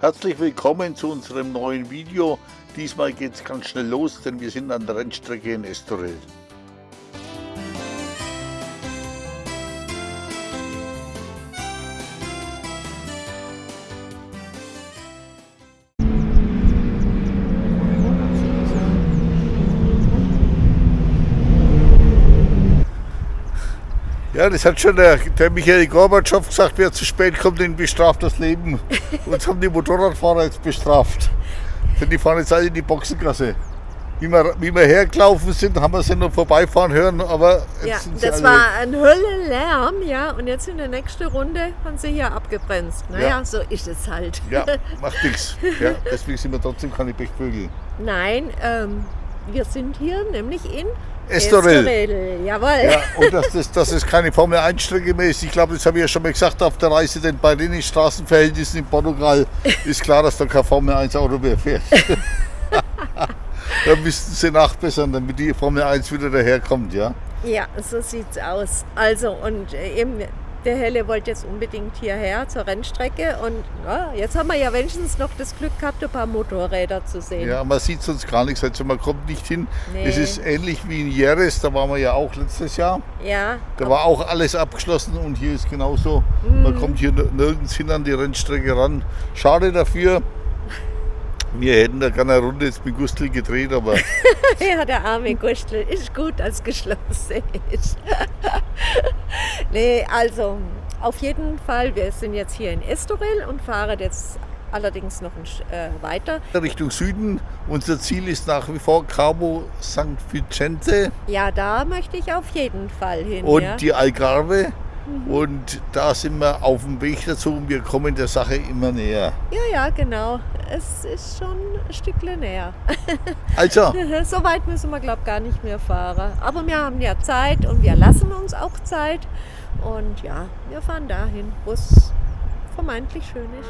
Herzlich willkommen zu unserem neuen Video. Diesmal geht es ganz schnell los, denn wir sind an der Rennstrecke in Estoril. Ja, das hat schon der, der Michael Gorbatschow gesagt, wer zu spät kommt, den bestraft das Leben. Uns haben die Motorradfahrer jetzt bestraft. Denn die fahren jetzt alle in die Boxengasse. Wie wir, wie wir hergelaufen sind, haben wir sie noch vorbeifahren hören, aber ja, das war ein Höllenlärm, ja, und jetzt in der nächsten Runde haben sie hier abgebremst. Naja, ja. so ist es halt. Ja, macht nichts. Ja, deswegen sind wir trotzdem keine Pechvögel. Nein, ähm, wir sind hier nämlich in Estoril. Estoril, jawohl. Ja, und dass das, das ist keine Formel 1 Strecke mehr ist. Ich glaube, das habe ich ja schon mal gesagt auf der Reise, denn bei den Straßenverhältnissen in Portugal ist klar, dass da kein Formel 1 Auto mehr fährt. da müssten sie nachbessern, damit die Formel 1 wieder daherkommt, ja? Ja, so sieht's aus. Also, und äh, eben der Helle wollte jetzt unbedingt hierher zur Rennstrecke und ja, jetzt haben wir ja wenigstens noch das Glück gehabt, ein paar Motorräder zu sehen. Ja, man sieht sonst gar nichts, also man kommt nicht hin. Nee. Es ist ähnlich wie in Jerez, da waren wir ja auch letztes Jahr. Ja. Da war auch alles abgeschlossen und hier ist genauso. Mhm. Man kommt hier nirgends hin an die Rennstrecke ran. Schade dafür, wir hätten da gerne eine Runde jetzt mit Gustl gedreht, aber. ja, der arme Gustl ist gut, als geschlossen ist. nee, also auf jeden Fall, wir sind jetzt hier in Estoril und fahren jetzt allerdings noch ein, äh, weiter. Richtung Süden. Unser Ziel ist nach wie vor Cabo St. Vicente. Ja, da möchte ich auf jeden Fall hin. Und ja. die Algarve. Und da sind wir auf dem Weg dazu und wir kommen der Sache immer näher. Ja, ja, genau. Es ist schon ein Stückchen näher. Also. so weit müssen wir, glaube ich, gar nicht mehr fahren. Aber wir haben ja Zeit und wir lassen uns auch Zeit. Und ja, wir fahren dahin, wo es vermeintlich schön ist.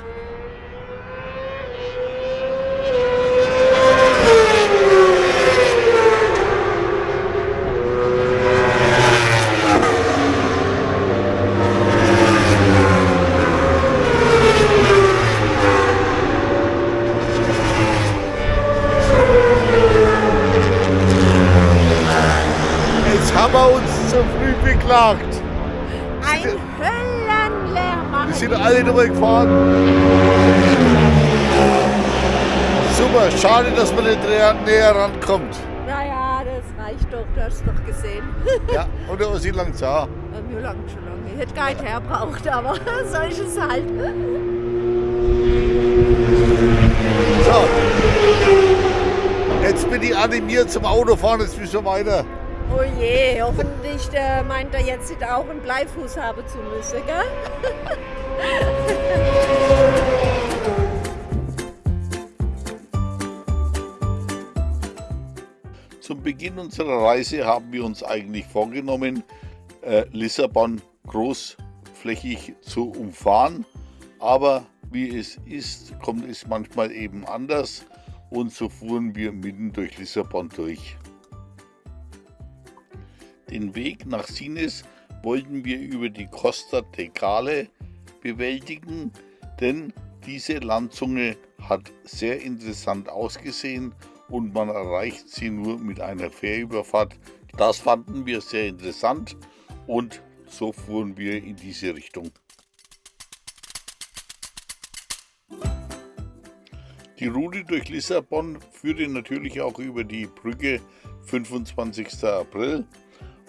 Beklagt. Ein Höllenlärm. Wir sind alle drüber gefahren. Super, schade, dass man nicht näher rankommt. Naja, das reicht doch, du hast es doch gesehen. ja, und er ist lang da. Mir lang schon lange. Ich hätte gar nicht herbraucht, aber so ist es halt. So. Jetzt bin ich animiert zum Autofahren, jetzt müssen wir weiter. Oh je, hoffentlich äh, meint er jetzt auch einen Bleifuß haben zu müssen? Zum Beginn unserer Reise haben wir uns eigentlich vorgenommen, äh, Lissabon großflächig zu umfahren. Aber wie es ist, kommt es manchmal eben anders und so fuhren wir mitten durch Lissabon durch. Den Weg nach Sines wollten wir über die Costa Tecale bewältigen, denn diese Landzunge hat sehr interessant ausgesehen und man erreicht sie nur mit einer Fährüberfahrt. Das fanden wir sehr interessant und so fuhren wir in diese Richtung. Die Route durch Lissabon führte natürlich auch über die Brücke 25. April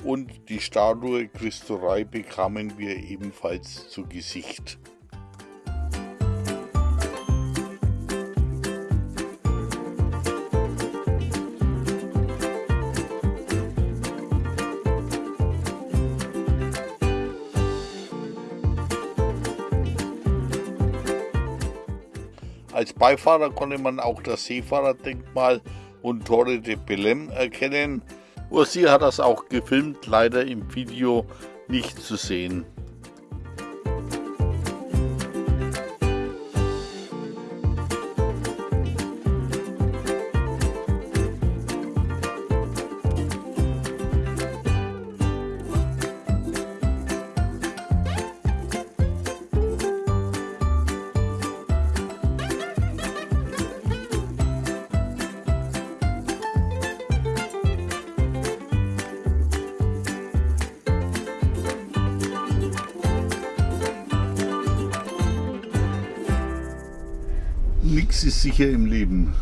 und die Statue Christo Rei bekamen wir ebenfalls zu Gesicht. Als Beifahrer konnte man auch das Seefahrerdenkmal und Torre de Belém erkennen, Ursi hat das auch gefilmt, leider im Video nicht zu sehen. Sicher im Leben.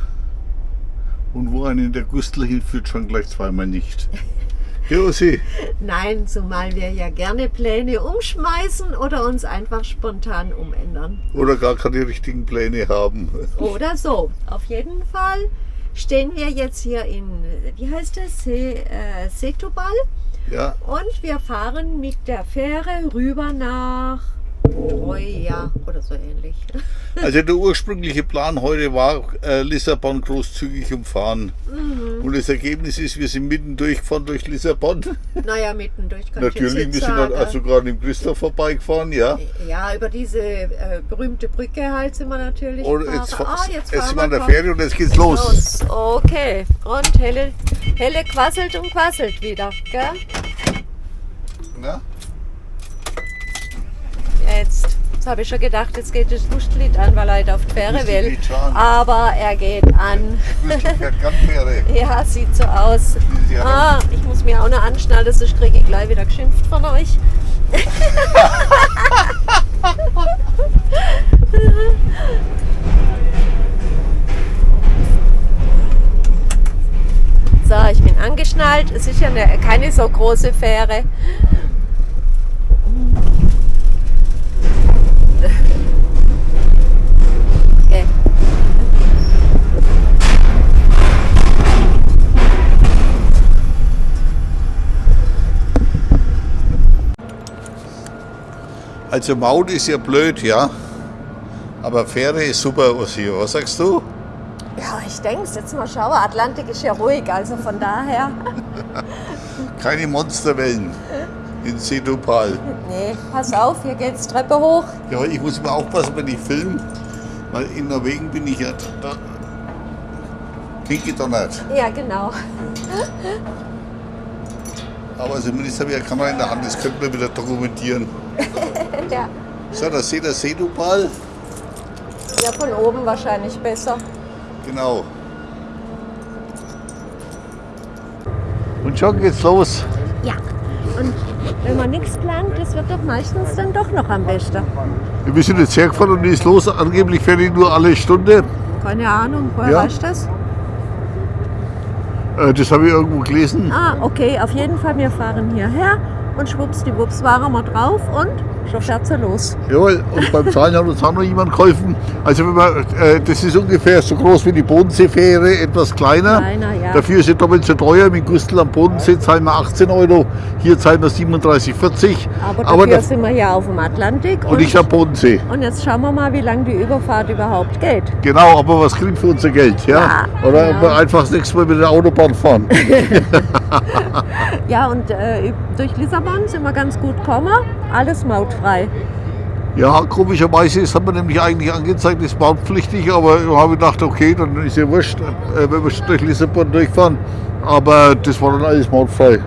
Und wo einen der Gustl hinführt, schon gleich zweimal nicht. Josi. Nein, zumal wir ja gerne Pläne umschmeißen oder uns einfach spontan umändern. Oder gar keine richtigen Pläne haben. Oder so. Auf jeden Fall stehen wir jetzt hier in, wie heißt das, Se, äh, Setubal. Ja. Und wir fahren mit der Fähre rüber nach Troja oder so ähnlich. Also der ursprüngliche Plan heute war äh, Lissabon großzügig umfahren. Mhm. Und das Ergebnis ist, wir sind mitten durchgefahren durch Lissabon. Naja, mittendurch kann Natürlich, ich wir jetzt sind sagen. dann also gerade im Christoph vorbeigefahren, ja. Ja, über diese äh, berühmte Brücke halt sind wir natürlich Und gefahren. jetzt, ah, jetzt, jetzt, sind wir an der. Fähre und jetzt geht's los. Los. Okay. Und Helle, Helle quasselt und quasselt wieder. Gell? Ja? Jetzt. Jetzt habe ich schon gedacht, jetzt geht das Lustlied an, weil er halt auf die Fähre will. Aber er geht an. Ja, sieht so aus. Ah, ich muss mir auch noch anschnallen, sonst kriege ich gleich wieder geschimpft von euch. So, ich bin angeschnallt. Es ist ja eine, keine so große Fähre. Okay. Also Maut ist ja blöd, ja. Aber Fähre ist super, Ossi. Was sagst du? Ja, ich denke es. Jetzt mal schauen. Atlantik ist ja ruhig, also von daher. Keine Monsterwellen in Setupal. Nee, pass auf, hier geht's Treppe hoch. Ja, ich muss immer aufpassen, wenn ich filme, weil in Norwegen bin ich ja da. Pinky donnert. Ja, genau. Aber zumindest habe ich eine Kamera in der Hand, das könnte man wieder dokumentieren. Ja. So, da seht ihr Setupal. ja, von oben wahrscheinlich besser. Genau. Und schon geht's los. Ja. Und wenn man nichts plant, das wird doch meistens dann doch noch am besten. Wir sind jetzt hergefahren und die ist los. Angeblich fährt die nur alle Stunde. Keine Ahnung, woher Ja. weißt du das? Äh, Das habe ich irgendwo gelesen. Ah, okay, auf jeden Fall, wir fahren hierher und schwuppsdiwupps waren wir drauf und schon sie los. Jawohl, und beim Zahlen hat uns auch noch jemand geholfen. Also wenn man, äh, das ist ungefähr so groß wie die Bodenseefähre, etwas kleiner. Kleiner, ja. Dafür ist sie doppelt so teuer. Mit Gustl am Bodensee zahlen wir 18 Euro, hier zahlen wir 37,40. Aber Aber dafür da- sind wir hier auf dem Atlantik und ich am Bodensee. und jetzt schauen wir mal, wie lange die Überfahrt überhaupt geht. Genau, aber was kriegen für unser Geld? Ja? Ja, Oder genau. ob wir einfach das nächste Mal mit der Autobahn fahren. Ja, und äh, durch Lissabon sind wir ganz gut gekommen, alles mautfrei. ja, komischerweise ist, hat man nämlich eigentlich angezeigt, ist mautpflichtig, aber ich habe gedacht, okay, dann ist ja wurscht, äh, wenn wir durch Lissabon durchfahren. Aber das war dann alles mautfrei.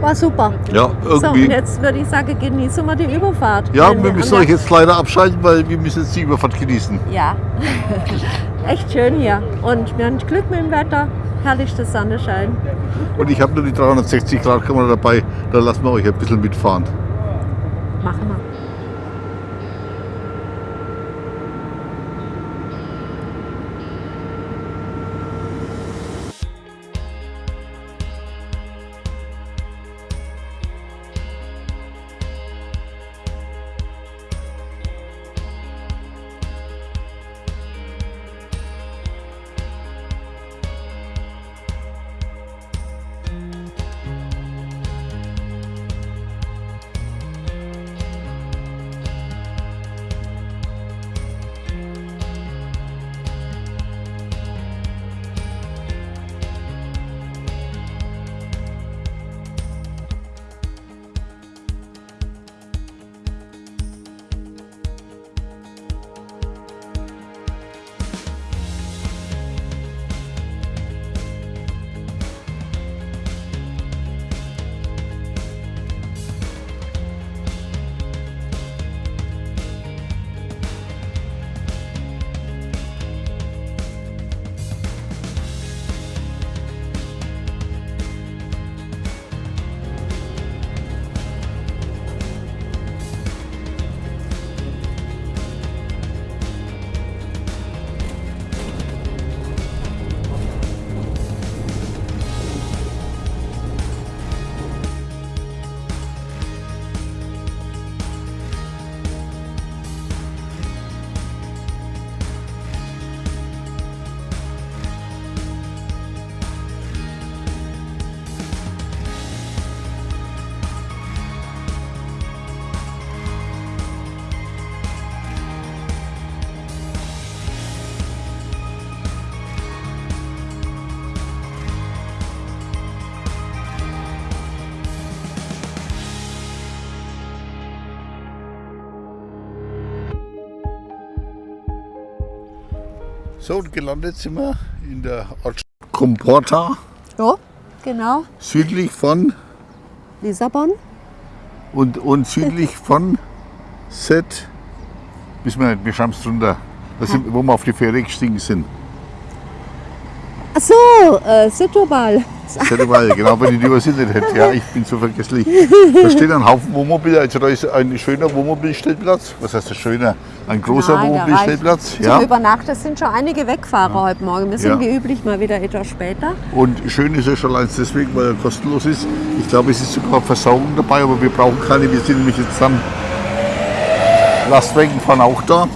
War super. Ja, So, und irgendwie. jetzt würde ich sagen, genießen wir die Überfahrt. ja, wir müssen euch jetzt leider abschalten, weil wir müssen jetzt die Überfahrt genießen. Ja, echt schön hier. Und wir haben Glück mit dem Wetter. Herrlichster Sonnenschein. Und ich habe nur die 360 Grad Kamera dabei, da lassen wir euch ein bisschen mitfahren. Machen wir. So, und gelandet sind wir in der Ortschaft Comporta, Ja, genau. südlich von Lissabon. und, und südlich von Set. Wissen wir nicht, wir schauen es drunter. Das sind, wo wir auf die Fähre gestiegen sind. Ach so, äh, Setobal. Setteweil, genau, wenn ich die übersehen hätte. Ja, ich bin so vergesslich. Da steht ein Haufen Wohnmobil, also da ist ein schöner Wohnmobilstellplatz. Was heißt das schöner? Ein großer Nein, Wohnmobilstellplatz. Ja. Zum Übernachten sind schon einige Wegfahrer heute Morgen. Wir sind Ja. wie üblich mal wieder etwas später. Und schön ist er schon allein deswegen, weil er kostenlos ist. Ich glaube, es ist sogar Versorgung dabei, aber wir brauchen keine. Wir sind nämlich jetzt dann. Lastwagen fahren auch da.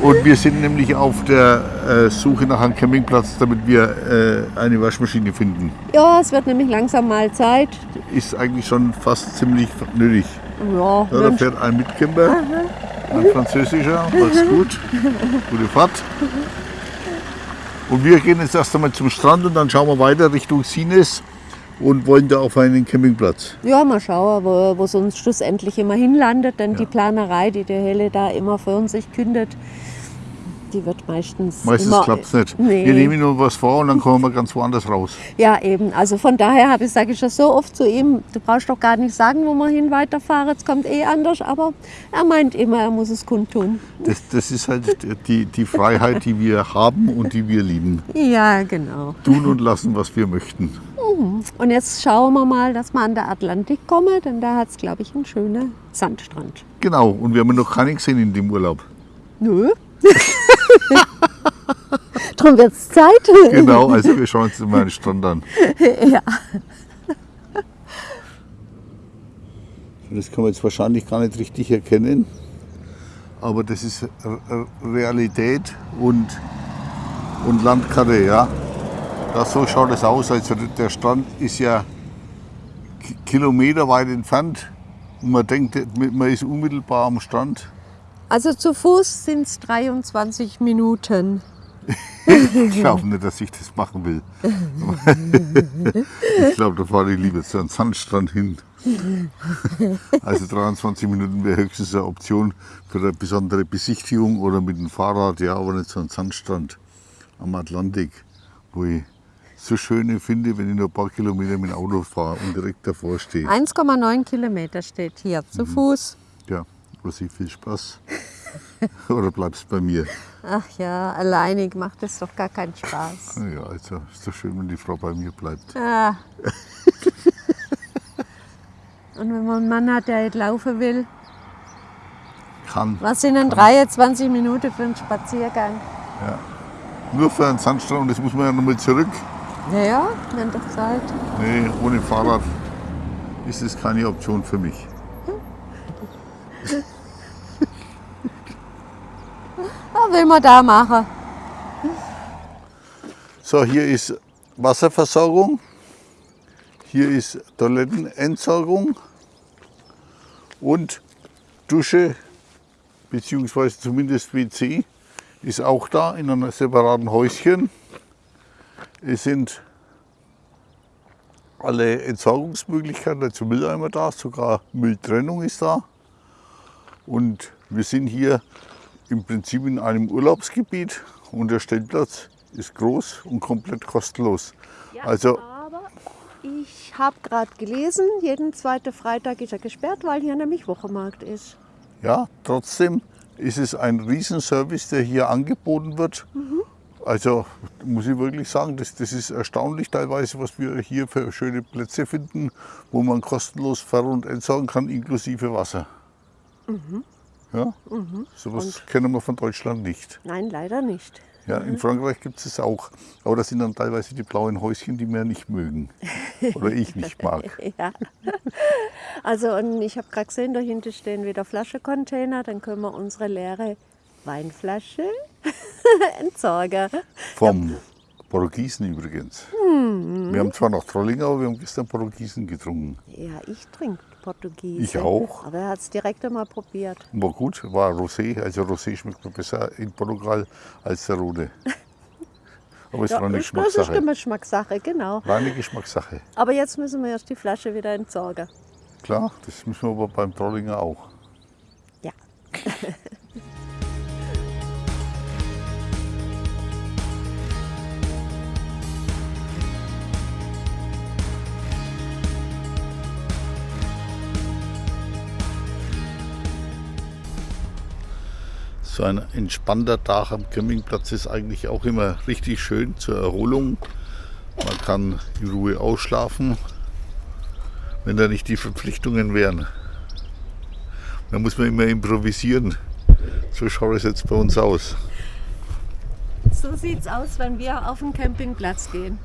Und wir sind nämlich auf der äh, Suche nach einem Campingplatz, damit wir äh, eine Waschmaschine finden. Ja, es wird nämlich langsam mal Zeit. Ist eigentlich schon fast ziemlich nötig. Ja, Ja, da fährt ein Mitcamper, ein französischer, alles gut, gute Fahrt. Und wir gehen jetzt erst einmal zum Strand und dann schauen wir weiter Richtung Sines und wollen da auf einen Campingplatz. ja, mal schauen, wo, wo es uns schlussendlich immer hinlandet. Denn die Planerei, die der Helle da immer uns sich kündet, die wird meistens. Meistens klappt es nicht. Nee. Wir nehmen nur was vor und dann kommen wir ganz woanders raus. Ja, eben. Also von daher habe ich, sage ich das so oft zu ihm, du brauchst doch gar nicht sagen, wo wir hin weiterfahren, es kommt eh anders, aber er meint immer, er muss es kundtun. Das, das ist halt die, die Freiheit, die wir haben und die wir lieben. Ja, genau. Tun und lassen, was wir möchten. Und jetzt schauen wir mal, dass wir an der Atlantik kommen, denn da hat es, glaube ich, einen schönen Sandstrand. Genau, und wir haben noch keinen gesehen in dem Urlaub. Nö. Drum wird es Zeit. Genau, also wir schauen uns mal den Strand an. Ja. Das kann man jetzt wahrscheinlich gar nicht richtig erkennen, aber das ist Realität und, und Landkarte, ja. Das, so schaut es aus. Also der Strand ist ja ki- kilometerweit entfernt und man denkt, man ist unmittelbar am Strand. Also zu Fuß sind es 23 Minuten. Ich glaube nicht, dass ich das machen will. ich glaube, da fahre ich lieber zu einem Sandstrand hin. Also 23 Minuten wäre höchstens eine Option für eine besondere Besichtigung oder mit dem Fahrrad, ja, aber nicht so ein Sandstrand am Atlantik, wo ich so schöne finde, wenn ich nur ein paar Kilometer mit dem Auto fahre und direkt davor stehe. 1,9 Kilometer steht hier zu Fuß. Ja, Rosi, viel Spaß. oder bleibst bei mir? Ach ja, alleinig macht es doch gar keinen Spaß. Ja, also ist doch schön, wenn die Frau bei mir bleibt. Ah. Und wenn man einen Mann hat, der nicht laufen will, Kann. was sind denn 23 Minuten für einen Spaziergang? Nur für einen Sandstrand das muss man ja nochmal zurück. Naja, wenn doch Zeit. Nee, ohne Fahrrad ist es keine Option für mich. Was will man da machen? So, hier ist Wasserversorgung. Hier ist Toilettenentsorgung und Dusche bzw. zumindest WC ist auch da in einem separaten Häuschen. Es sind alle Entsorgungsmöglichkeiten, also Mülleimer da, sogar Mülltrennung ist da. Und wir sind hier im Prinzip in einem Urlaubsgebiet und der Stellplatz ist groß und komplett kostenlos. Also aber ich habe gerade gelesen, jeden zweiten Freitag ist er gesperrt, weil hier nämlich Wochenmarkt ist. ja, trotzdem ist es ein Riesenservice, der hier angeboten wird. Also muss ich wirklich sagen, das, das ist erstaunlich teilweise, was wir hier für schöne Plätze finden, wo man kostenlos ver- und entsorgen kann, inklusive Wasser. Ja, sowas kennen wir von Deutschland nicht. Nein, leider nicht. Ja, in Frankreich gibt es es auch. Aber das sind dann teilweise die blauen Häuschen, die wir nicht mögen. Oder ich nicht mag. Ja. Also und ich habe gerade gesehen, da hinten stehen wieder Flaschencontainer, dann können wir unsere leere Weinflasche entsorgen. Vom Portugiesen übrigens. Wir haben zwar noch Trollinger, aber wir haben gestern Portugiesen getrunken. Ja, ich trinke Portugiesisch. Ich auch. Aber er hat es direkt einmal probiert. War gut, war Rosé. Also Rosé schmeckt mir besser in Portugal als der rote. Aber es war eine das ist Geschmackssache. eine Geschmackssache, genau. War eine Geschmackssache. Aber jetzt müssen wir erst die Flasche wieder entsorgen. Klar, das müssen wir aber beim Trollinger auch. So ein entspannter Tag am Campingplatz ist eigentlich auch immer richtig schön zur Erholung. Man kann in Ruhe ausschlafen, wenn da nicht die Verpflichtungen wären. Da muss man immer improvisieren. So schaut es jetzt bei uns aus. So sieht es aus, wenn wir auf den Campingplatz gehen.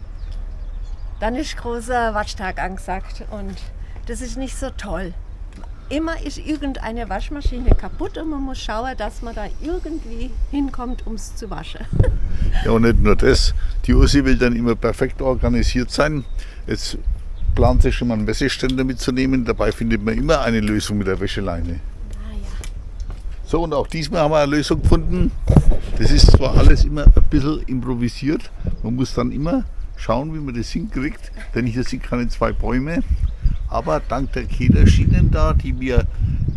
Dann ist großer Waschtag angesagt und das ist nicht so toll. Immer ist irgendeine Waschmaschine kaputt und man muss schauen, dass man da irgendwie hinkommt, um es zu waschen. Ja, und nicht nur das. Die Ursi will dann immer perfekt organisiert sein. Jetzt plant sie schon mal einen Wäscheständer mitzunehmen. Dabei findet man immer eine Lösung mit der Wäscheleine. Ah ja. So, und auch diesmal haben wir eine Lösung gefunden. Das ist zwar alles immer ein bisschen improvisiert. Man muss dann immer schauen, wie man das hinkriegt. Denn hier sind keine zwei Bäume. Aber dank der Kederschienen da, die wir,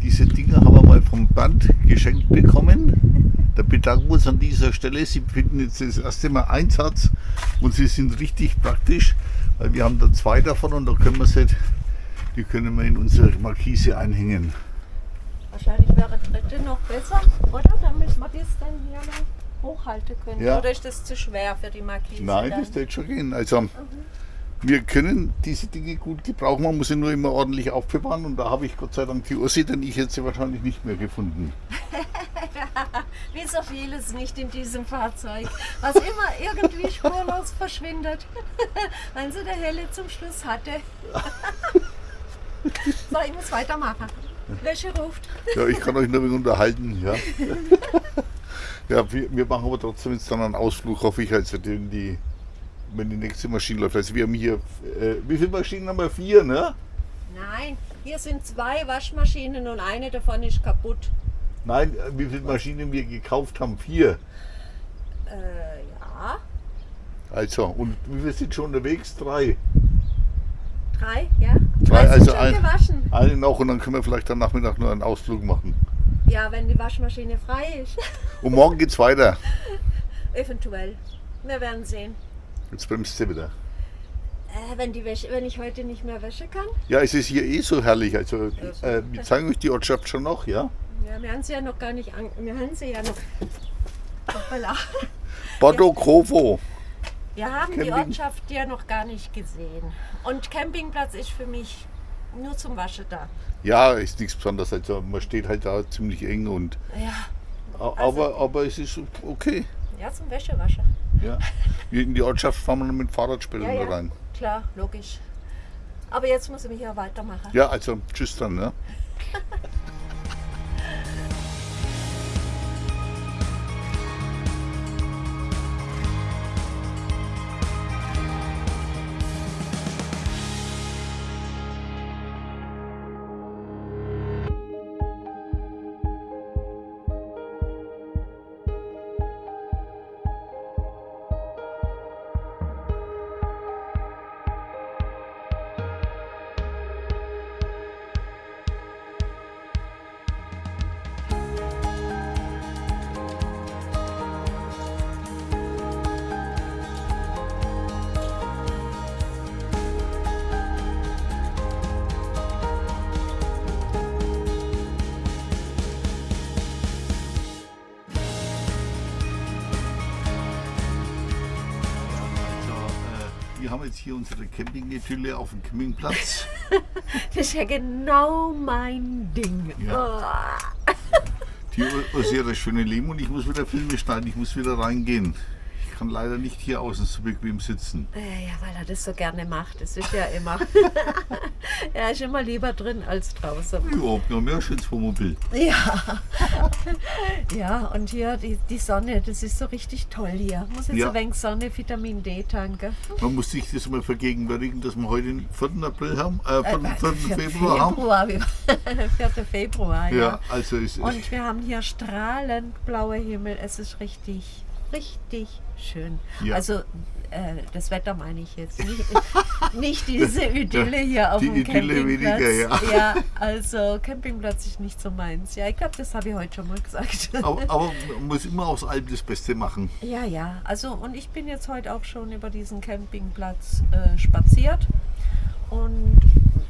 diese Dinger haben wir mal vom Band geschenkt bekommen. Da bedanken wir uns an dieser Stelle. Sie finden jetzt das erste Mal Einsatz und sie sind richtig praktisch, weil wir haben da zwei davon und da können wir sie, die können wir in unsere Markise einhängen. Wahrscheinlich wäre dritte noch besser, oder? Damit wir das dann hier noch hochhalten können. Ja. Oder ist das zu schwer für die Markise? Nein, dann? das wird schon gehen. Also wir können diese Dinge gut gebrauchen, man muss sie nur immer ordentlich aufbewahren und da habe ich Gott sei Dank die Ursi, denn ich hätte sie wahrscheinlich nicht mehr gefunden. Wie so vieles nicht in diesem Fahrzeug, was immer irgendwie spurlos verschwindet, wenn sie der Helle zum Schluss hatte. so, ich muss weitermachen. Wäsche ruft. Ja, ich kann euch nur unterhalten. Ja, ja wir, wir machen aber trotzdem jetzt dann einen Ausflug, hoffe ich, also den die, wenn die nächste Maschine läuft. Also wir haben hier, äh, wie viele Maschinen haben wir? Vier, ne? Nein, hier sind zwei Waschmaschinen und eine davon ist kaputt. Nein, äh, wie viele Maschinen wir gekauft haben? Vier. Äh, ja, Also, und wie viele sind schon unterwegs? Drei. drei, ja. Drei, also schon ein- gewaschen. Eine noch und dann können wir vielleicht am Nachmittag nur einen Ausflug machen. Ja, wenn die Waschmaschine frei ist. Und morgen geht's weiter. Eventuell. Wir werden sehen. Jetzt bremst sie wieder. Äh, wenn, die Wäsche, wenn ich heute nicht mehr wäschen kann. Ja, es ist hier eh so herrlich. Also, so. äh, wir zeigen euch die Ortschaft schon noch, ja? Ja, wir haben sie ja noch gar nicht an. Wir haben sie ja noch. Hoppala. Bordo Covo. Wir haben die Camping. Ortschaft ja noch gar nicht gesehen. Und Campingplatz ist für mich nur zum Waschen da. Ja, ist nichts Besonderes. Also, man steht halt da ziemlich eng und. Ja, Also- Aber, aber es ist okay. Ja zum Wäschewaschen. Ja. In die Ortschaft fahren wir noch mit Fahrrad später Ja, ja, rein. klar, logisch. Aber jetzt muss ich mich ja weitermachen. Ja, also tschüss dann. Ne? hier unsere Campingetülle auf dem Campingplatz. Das ist ja genau mein Ding. Ja. Oh. Die das schöne Leben und ich muss wieder Filme schneiden, ich muss wieder reingehen. Ich kann leider nicht hier außen so bequem sitzen. Ja, ja, weil er das so gerne macht. Das ist ja immer. er ist immer lieber drin als draußen. Überhaupt noch mehr schönes Wohnmobil. Ja. ja, und hier die, die Sonne, das ist so richtig toll hier. Muss jetzt Ja. ein wenig Sonne, Vitamin D tanken. Man muss sich das mal vergegenwärtigen, dass wir heute den 4. April haben, äh, 4. Äh, 4. Februar haben. Februar, wie- 4. Februar, ja. Ja, also ist Und wir haben hier strahlend blauer Himmel. Es ist richtig, richtig schön. Ja. Also äh, das Wetter meine ich jetzt. Nicht, nicht diese Idylle hier auf Die dem Idylle Campingplatz. weniger, ja. ja, also Campingplatz ist nicht so meins. Ja, ich glaube, das habe ich heute schon mal gesagt. aber, aber man muss immer aus allem das Beste machen. Ja, ja. Also und ich bin jetzt heute auch schon über diesen Campingplatz äh, spaziert und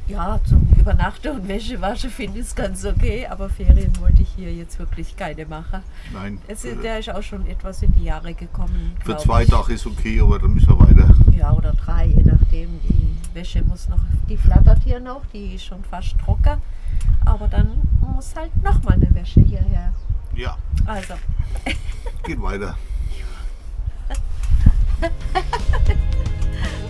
Ja, zum Übernachten und Wäsche waschen finde ich es ganz okay, aber Ferien wollte ich hier jetzt wirklich keine machen. Nein. Es ist, der ist auch schon etwas in die Jahre gekommen. für zwei. Tage ist okay, aber dann müssen wir weiter. Ja, oder drei, je nachdem. Die Wäsche muss noch, die flattert hier noch, die ist schon fast trocken. Aber dann muss halt nochmal eine Wäsche hierher. Ja, Also, geht weiter.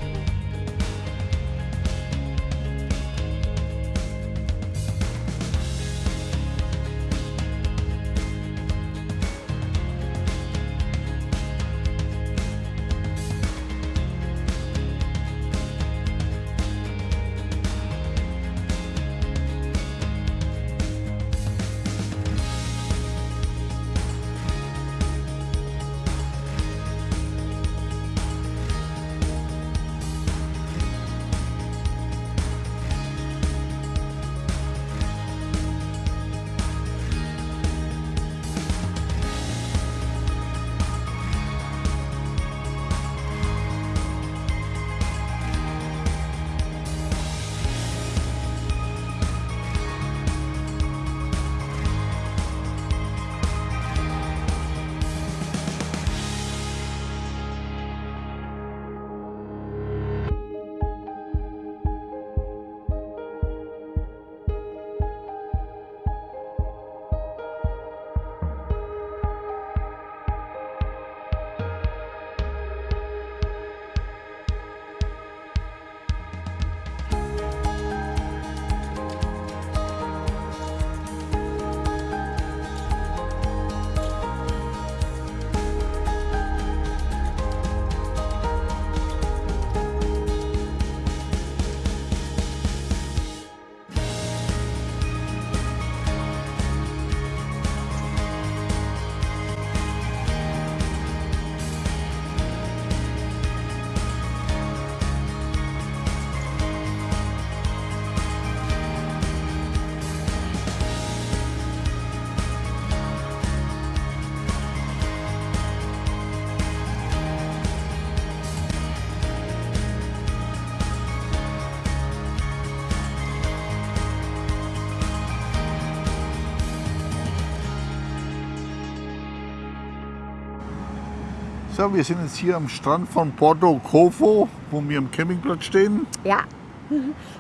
So, wir sind jetzt hier am Strand von Porto Covo, wo wir am Campingplatz stehen. ja.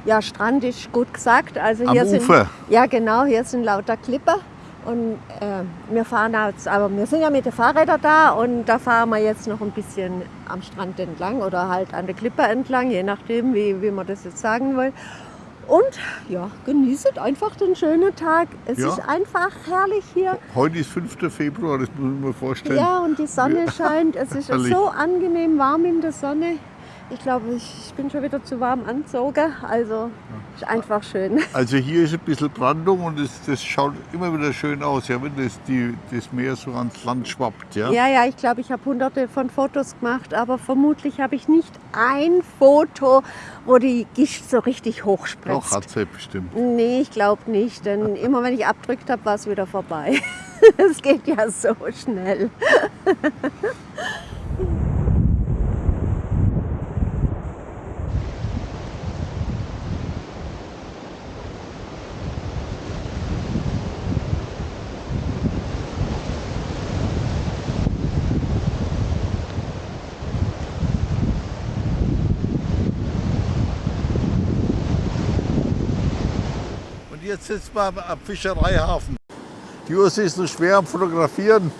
Ja, Strand ist gut gesagt. Also Am hier sind, Ufer. Ja, genau, hier sind lauter Klippen. Und äh, wir fahren jetzt, aber wir sind ja mit den Fahrrädern da und da fahren wir jetzt noch ein bisschen am Strand entlang oder halt an der Klippe entlang, je nachdem, wie, wie man das jetzt sagen will. Und ja, genießt einfach den schönen Tag. Es Ja. ist einfach herrlich hier. Heute ist 5. Februar, das muss ich mir vorstellen. Ja, und die Sonne scheint. Es ist Herrlich. so angenehm warm in der Sonne. Ich glaube, ich bin schon wieder zu warm angezogen. Also ist einfach schön. Also hier ist ein bisschen Brandung und das, das schaut immer wieder schön aus, ja, wenn das, die, das Meer so ans Land schwappt. Ja? Ja, ja, ich glaube, ich habe hunderte von Fotos gemacht, aber vermutlich habe ich nicht ein Foto, wo die Gischt so richtig Doch, hochspritzt. hat sie bestimmt. Nee, ich glaube nicht, denn immer wenn ich abdrückt habe, war es wieder vorbei. Es geht ja so schnell. Jetzt sitzen wir am, Fischereihafen. Die Ursi ist noch schwer am Fotografieren.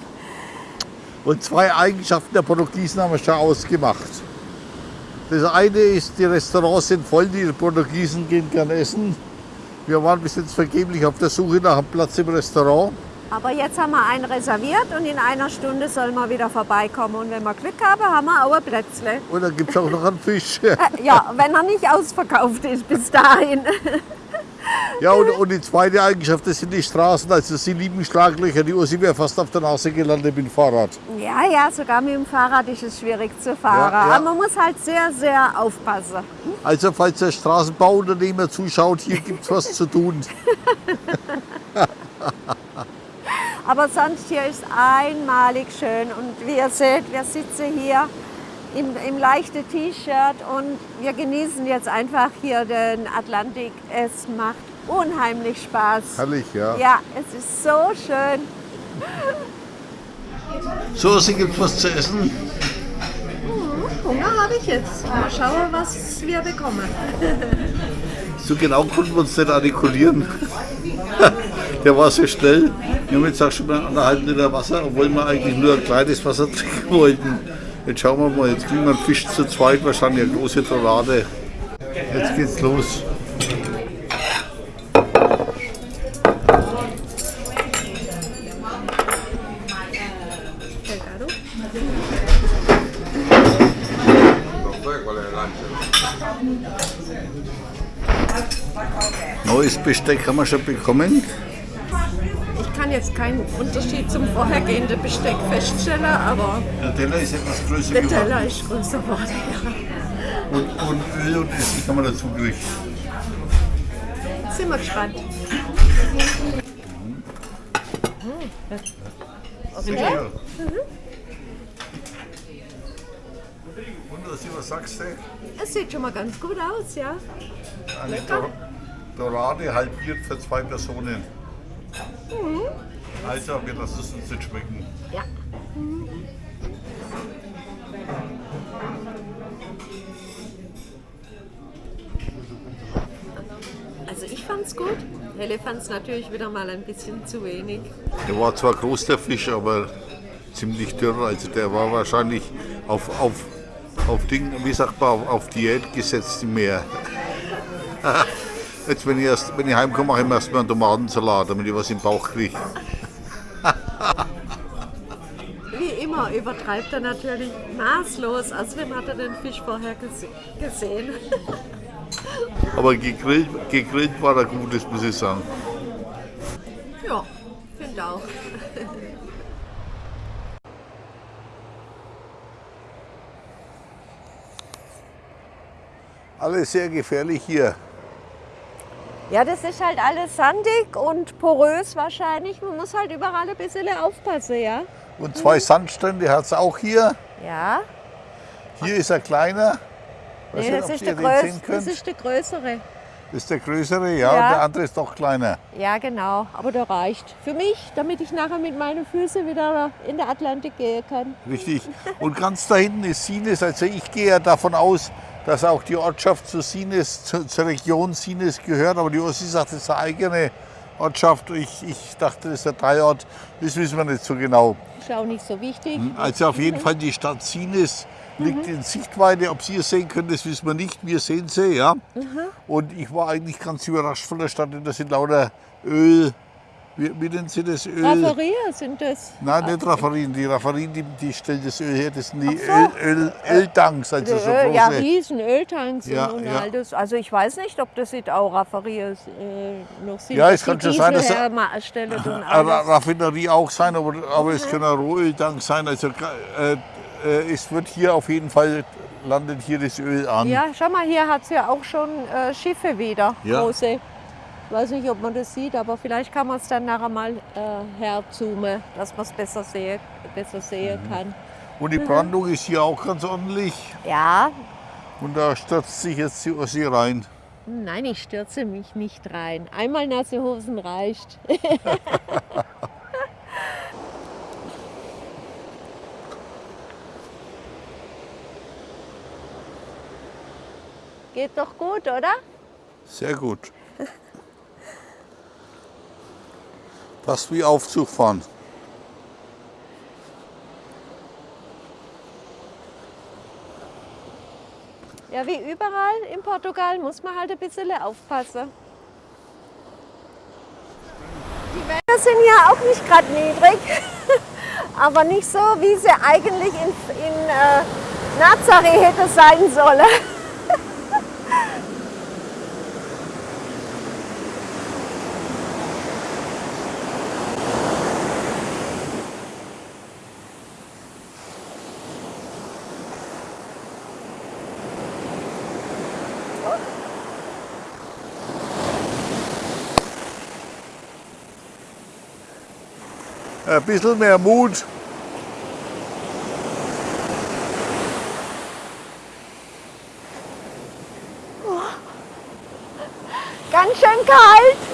Und zwei Eigenschaften der Portugiesen haben wir schon ausgemacht. Das eine ist, die Restaurants sind voll, die Portugiesen gehen gern essen. Wir waren bis jetzt vergeblich auf der Suche nach einem Platz im Restaurant. Aber jetzt haben wir einen reserviert und in einer Stunde soll man wieder vorbeikommen. Und wenn wir Glück haben, haben wir auch ein Plätzle. Und dann gibt es auch noch einen Fisch. Äh, Ja, wenn er nicht ausverkauft ist bis dahin. Ja, und, und die zweite Eigenschaft, das sind die Straßen. Also sie lieben Schlaglöcher. Die Ursi wäre fast auf der Nase gelandet mit dem Fahrrad. Ja, ja, sogar mit dem Fahrrad ist es schwierig zu fahren. Ja, ja. Aber man muss halt sehr, sehr aufpassen. Also falls der Straßenbauunternehmer zuschaut, hier gibt es was zu tun. Aber sonst hier ist einmalig schön. Und wie ihr seht, wir sitzen hier im, im leichten T-Shirt und wir genießen jetzt einfach hier den Atlantik. Es macht unheimlich Spaß. Herrlich, ja. Ja, es ist so schön. So, Sie gibt was zu essen. Hunger habe ich jetzt. Mal schauen, was wir bekommen. So genau konnten wir uns nicht artikulieren. Der war so schnell. Wir haben jetzt auch schon mal anderthalb Liter Wasser, obwohl wir eigentlich nur ein kleines Wasser trinken wollten. Jetzt schauen wir mal, jetzt kriegen wir einen Fisch zu zweit, wahrscheinlich eine große Dorade. Jetzt geht's los. Besteck haben wir schon bekommen. Ich kann jetzt keinen Unterschied zum vorhergehenden Besteck feststellen, aber Der Teller ist etwas größer der geworden. Teller ist größer geworden. Ja. Und, und Öl und Essig haben wir dazu gekriegt. Sind wir gespannt. Sicher. Und was, was sagst du? Es sieht schon mal ganz gut aus, ja. Dor Dorade halbiert für zwei Personen. Also, wir lassen es uns nicht schmecken. Ja. Also ich fand's gut. Helle fand's natürlich wieder mal ein bisschen zu wenig. Der war zwar groß, der Fisch, aber ziemlich dürr. Also der war wahrscheinlich auf, auf, auf Ding, wie sagt man, auf, auf Diät gesetzt im Meer. Jetzt, wenn ich, erst, wenn ich heimkomme, mache ich mir erstmal einen Tomatensalat, damit ich was im Bauch kriege. Wie immer übertreibt er natürlich maßlos, als wenn hat er den Fisch vorher gese gesehen. Aber gegrillt, gegrillt war er gut, das muss ich sagen. ja, finde auch. Alles sehr gefährlich hier. Ja, das ist halt alles sandig und porös wahrscheinlich. Man muss halt überall ein bisschen aufpassen, ja. Und zwei Sandstrände hat es auch hier. Ja, Hier ist er kleiner. Nee, nicht, das, ob ist der größ das ist der größere. Das ist der größere, ja, Ja. und der andere ist doch kleiner. Ja, genau. Aber der reicht für mich, damit ich nachher mit meinen Füßen wieder in der Atlantik gehen kann. Richtig. Und ganz da hinten ist Sines. Also ich gehe ja davon aus, dass auch die Ortschaft zu Sines, zu, zur Region Sines gehört. Aber die Ossi sagt, das ist eine eigene Ortschaft. Ich, ich dachte, das ist ein Teilort. Das wissen wir nicht so genau. Ist auch nicht so wichtig. Also auf jeden Fall die Stadt Sines liegt in Sichtweite. Ob Sie es sehen können, das wissen wir nicht. Wir sehen sie, ja. Und ich war eigentlich ganz überrascht von der Stadt. denn Das sind lauter Öl. Wie, wie nennen Sie das Öl? Raffaria sind das. Nein, nicht Raffarien. Die Raffarien, die, die stellen das Öl her. Das sind die Ach so. Öl, Öl, Öltanks, also so Öl, ja, große. riesen Öltanks Ja, und, ja. all das. Also ich weiß nicht, ob das nicht auch Raffarias äh, noch sind. Ja, es kann schon sein, dass- Eine. Raffinerie auch sein, aber, aber es können auch Rohöltanks sein. Also äh, äh, es wird hier auf jeden Fall, landet hier das Öl an. Ja, schau mal, hier hat es ja auch schon äh, Schiffe wieder, Ja. große. Ich weiß nicht, ob man das sieht, aber vielleicht kann man es dann nachher mal äh, herzoomen, dass man es besser, sehe, besser sehen Mhm. kann. Und die Brandung ist hier auch ganz ordentlich. Ja, Und da stürzt sich jetzt die Ossi rein. nein, ich stürze mich nicht rein. Einmal nasse Hosen reicht. Geht doch gut, oder? Sehr gut. Fast wie Aufzug fahren. Ja, wie überall in Portugal muss man halt ein bisschen aufpassen. Die Wälder sind ja auch nicht gerade niedrig, aber nicht so, wie sie eigentlich in, in äh, Nazaré hätte sein sollen. Ein bisschen mehr Mut. Oh, ganz schön kalt.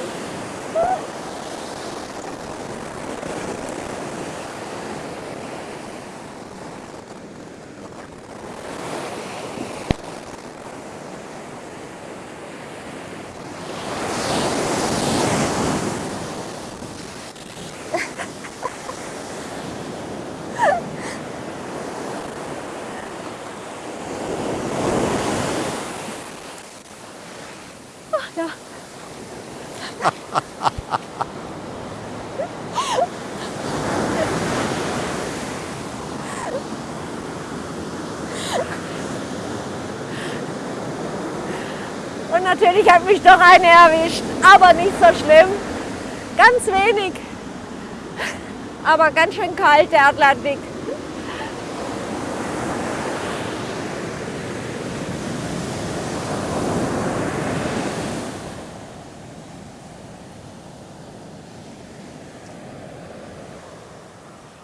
Natürlich hat mich doch eine erwischt, aber nicht so schlimm. Ganz wenig. Aber ganz schön kalt, der Atlantik.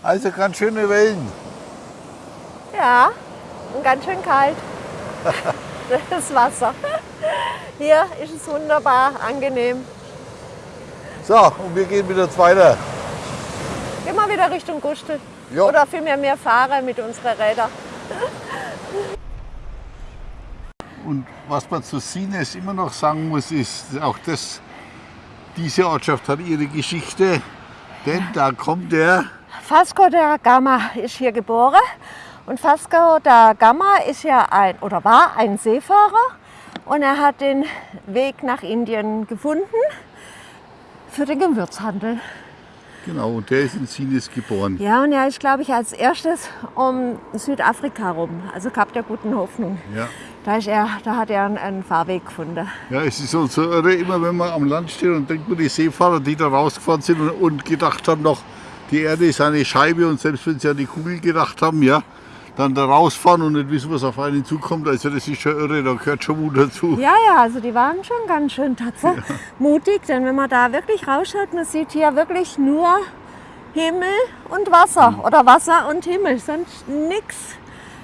Also ganz schöne Wellen. Ja, und ganz schön kalt. Das Wasser. Hier ist es wunderbar angenehm. So, und wir gehen wieder weiter. Gehen wir wieder Richtung Gustel. Ja. Oder vielmehr wir fahren mit unseren Rädern. Und was man zu Sines immer noch sagen muss, ist auch das, diese Ortschaft hat ihre Geschichte. Denn da kommt der, Vasco da Gama ist hier geboren. Und Vasco da Gama ist ja ein oder war ein Seefahrer und er hat den Weg nach Indien gefunden für den Gewürzhandel. genau, und der ist in Sines geboren. Ja, und er ist, glaube ich, als erstes um Südafrika rum, also Kap der Guten Hoffnung. Ja. Da, ist er, da hat er einen, einen Fahrweg gefunden. Ja, es ist so, so irre, immer wenn man am Land steht und denkt man, die Seefahrer, die da rausgefahren sind und, und gedacht haben noch, die Erde ist eine Scheibe und selbst wenn sie an die Kugel gedacht haben, ja, dann da rausfahren und nicht wissen, was auf einen zukommt, also das ist schon irre, da gehört schon Mut dazu. Ja, ja, also die waren schon ganz schön tatsächlich mutig, denn wenn man da wirklich rausschaut, man sieht hier wirklich nur Himmel und Wasser oder Wasser und Himmel, sonst nichts.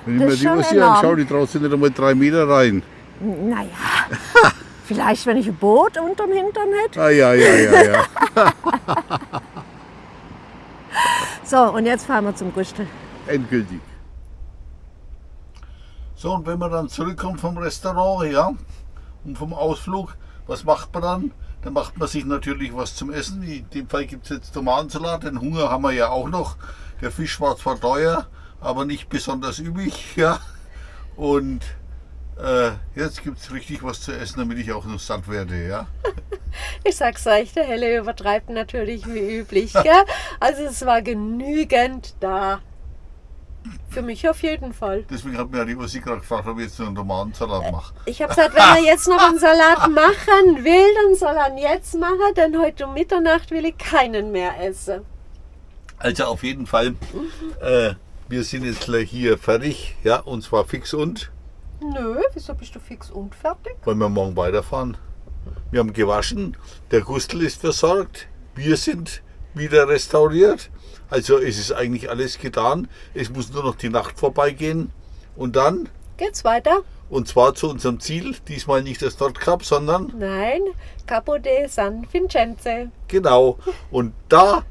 Wenn ich mir die Ossi enorm. anschaue, die draußen nicht einmal drei Meter rein. Naja, vielleicht wenn ich ein Boot unterm Hintern hätte. Ah ja, ja, ja, ja. So, und jetzt fahren wir zum Gustel. Endgültig. So, und wenn man dann zurückkommt vom Restaurant, ja, und vom Ausflug, was macht man dann? Dann macht man sich natürlich was zum Essen. In dem Fall gibt es jetzt Tomatensalat, den Hunger haben wir ja auch noch. Der Fisch war zwar teuer, aber nicht besonders üblich, ja. Und äh, jetzt gibt es richtig was zu essen, damit ich auch noch satt werde, ja. Ich sag's euch, der Helle übertreibt natürlich wie üblich. Gell? Also es war genügend da. Für mich auf jeden Fall. Deswegen hat mir ja die Ossi gerade gefragt, ob ich jetzt einen Tomatensalat mache. Ich habe gesagt, wenn er jetzt noch einen Salat machen will, dann soll er ihn jetzt machen, denn heute um Mitternacht will ich keinen mehr essen. Also auf jeden Fall, äh, wir sind jetzt gleich hier fertig, ja, und zwar fix und, Nö, wieso bist du fix und fertig? weil wir morgen weiterfahren. Wir haben gewaschen, der Gustel ist versorgt, wir sind wieder restauriert. Also es ist eigentlich alles getan. Es muss nur noch die Nacht vorbeigehen und dann, Geht's weiter? und zwar zu unserem Ziel, diesmal nicht das Nordkap, sondern Nein, Capo de San Vincenze. Genau. Und da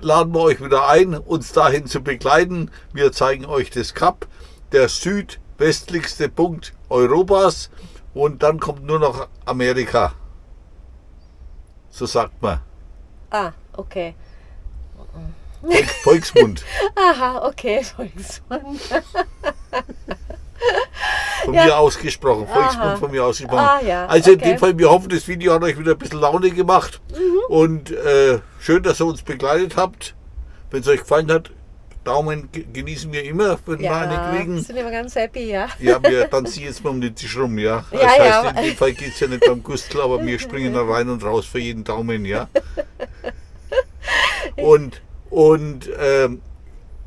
laden wir euch wieder ein, uns dahin zu begleiten. Wir zeigen euch das Kap, der südwestlichste Punkt Europas. Und dann kommt nur noch Amerika. So sagt man. Ah, okay. Volk, Volksmund. Aha, okay, Volksmund. Von Ja. mir ausgesprochen. Volksmund Aha. von mir ausgesprochen. Ah, ja, Also in okay. Mhm. dem Fall, wir hoffen, das Video hat euch wieder ein bisschen Laune gemacht. Und äh, schön, dass ihr uns begleitet habt. Wenn es euch gefallen hat, Daumen ge- genießen wir immer, wenn wir eine Ja, kriegen. sind immer ganz happy, ja. Ja, wir tanzen jetzt mal um den Tisch rum, ja. Das Ja, heißt, ja. in dem Fall geht es ja nicht beim Gustl, aber wir springen da rein und raus für jeden Daumen, ja. Und, und ähm,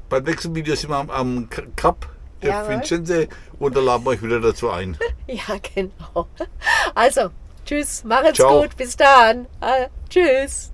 beim nächsten Video sind wir am, am Cup der Jawohl. Vincenze und da laden wir euch wieder dazu ein. ja, genau. Also, tschüss, macht's Ciao. gut, bis dann. Ah, tschüss.